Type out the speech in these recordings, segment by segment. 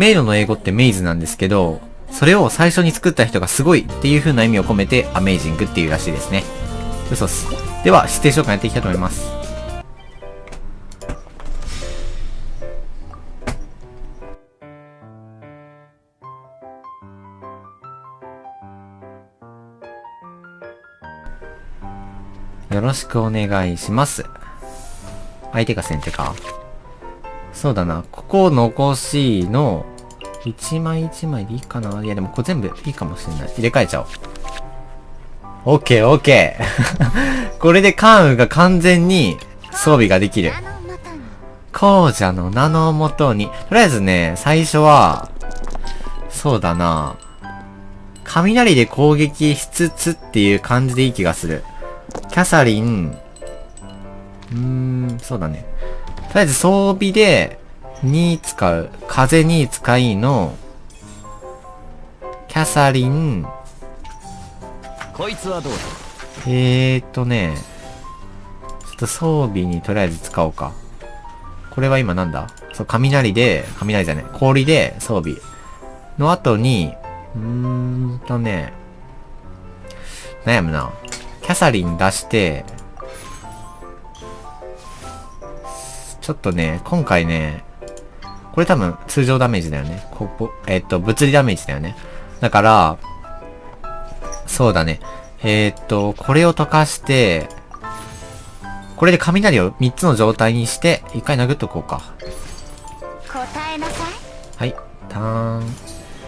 迷路の英語ってメイズなんですけど、それを最初に作った人がすごいっていう風な意味を込めて、アメイジングっていうらしいですね。嘘っす。では、指定召喚やっていきたいと思います。よろしくお願いします。相手が先手か。そうだな。ここを残しの、一枚一枚でいいかな？いやでもこれ全部いいかもしれない。入れ替えちゃおう。オッケーオッケー。これでカーンが完全に装備ができる。紅茶の名のもとに。とりあえずね、最初は、そうだな。雷で攻撃しつつっていう感じでいい気がする。キャサリン、うーん、そうだね。とりあえず装備で、に使う。風に使いの、キャサリン、こいつはどうだ？えーとね、ちょっと装備にとりあえず使おうか。これは今なんだ？そう、雷で、雷じゃね、氷で装備。の後に、うーんとね、悩むな。キャサリン出して、ちょっとね、今回ね、これ多分通常ダメージだよね。ここ、えっ、と、物理ダメージだよね。だから、そうだね。えー、っと、これを溶かして、これで雷を3つの状態にして、一回殴っとこうか。答えなさい。はい。ターン、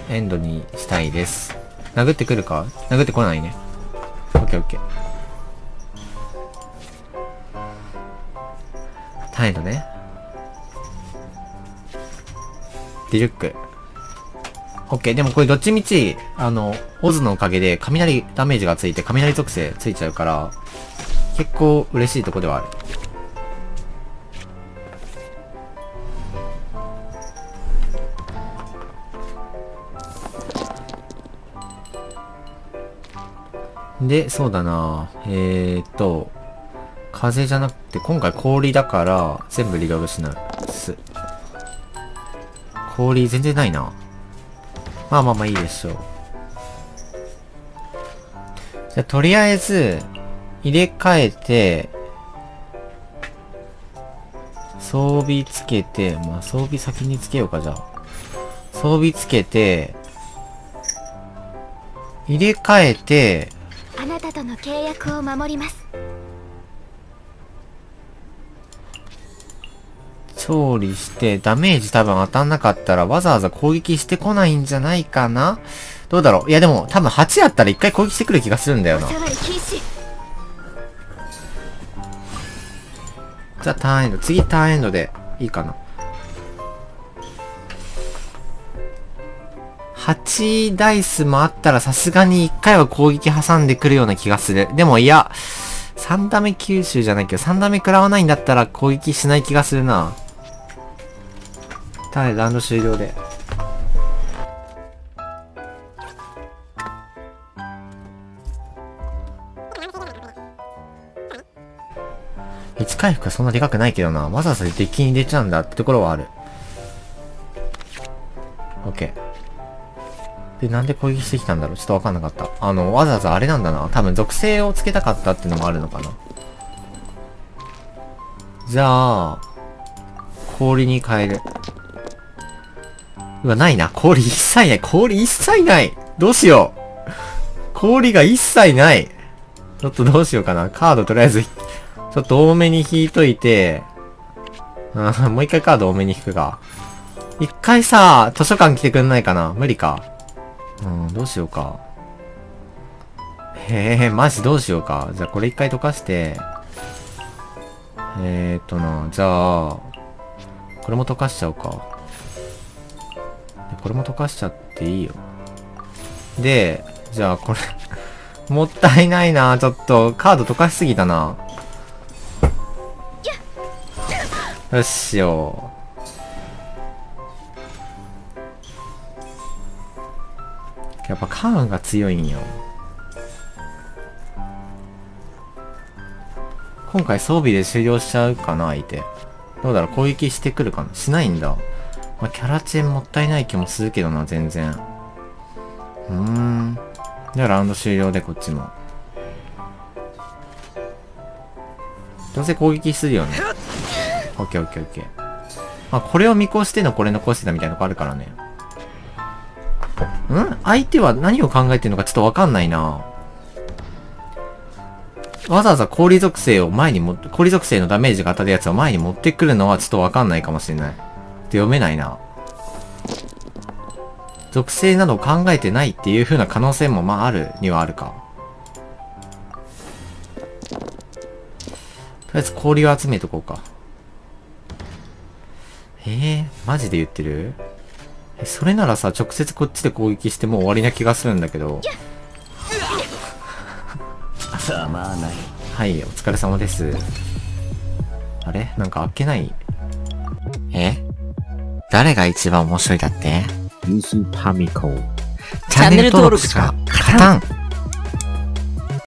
エンドにしたいです。殴ってくるか？殴ってこないね。オッケーオッケー。ターンエンドね。ディルック。オッケー。でもこれどっちみち、あの、オズのおかげで雷ダメージがついて雷属性ついちゃうから、結構嬉しいとこではある。で、そうだなえーっと、風じゃなくて、今回氷だから、全部リロードしないす。氷全然ないな。まあまあまあいいでしょう。じゃ、とりあえず、入れ替えて、装備つけて、まあ装備先につけようか、じゃあ。装備つけて、入れ替えて、あなたとの契約を守ります。調理して、ダメージ多分当たんなかったらわざわざ攻撃してこないんじゃないかな？どうだろう？いやでも多分8やったら1回攻撃してくる気がするんだよな。じゃあターンエンド。次ターンエンドでいいかな。8ダイスもあったらさすがに1回は攻撃挟んでくるような気がする。でもいや、3ダメ吸収じゃないけど、3ダメ食らわないんだったら攻撃しない気がするな。はい、ランド終了で。1回復はそんなでかくないけどな。わざわざデッキに出ちゃうんだってところはある。OK。で、なんで攻撃してきたんだろうちょっとわかんなかった。あの、わざわざあれなんだな。多分属性をつけたかったっていうのもあるのかな。じゃあ、氷に変える。うわ、ないな。氷一切ない。氷一切ない。どうしよう。氷が一切ない。ちょっとどうしようかな。カードとりあえず、ちょっと多めに引いといて、あもう一回カード多めに引くか。一回さ、図書館来てくんないかな無理か。うん、どうしようか。へえ、マジどうしようか。じゃあこれ一回溶かして、えーっとな、じゃあ、これも溶かしちゃおうか。これも溶かしちゃっていいよ。で、じゃあこれ もったいないなちょっと、カード溶かしすぎたなよっしよ。やっぱカーンが強いんよ。今回装備で終了しちゃうかな相手。どうだろう攻撃してくるかなしないんだ。まあ、キャラチェンもったいない気もするけどな、全然。うーん。じゃあラウンド終了でこっちも。どうせ攻撃するよね。オッケーオッケーオッケー。まあ、これを見越してのこれ残してたみたいなとこあるからね。ん？相手は何を考えてるのかちょっとわかんないなわざわざ氷属性を前にも、氷属性のダメージが当たるやつを前に持ってくるのはちょっとわかんないかもしれない。って読めないな。属性などを考えてないっていう風な可能性もまああるにはあるか。とりあえず氷を集めとこうか。えー、マジで言ってる？え、それならさ、直接こっちで攻撃してもう終わりな気がするんだけど。たまらないはい、お疲れ様です。あれ？なんかあっけない？え？誰が一番面白いだって？ユースパミコ。チャンネル登録しか勝たん